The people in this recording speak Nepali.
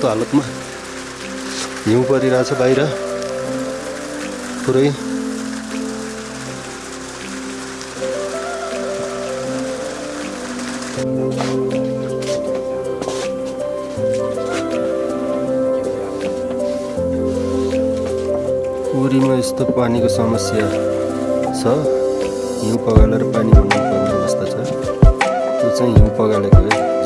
यस्तो हालतमा हिउँ परिरहेछ बाहिर। पुरै। पुरीमा यस्तो पानीको समस्या छ? हिउँ पगालेर पानी बनाउनु पर्ने अवस्था छ? त्यो चाहिँ हिउँ पगालेको है।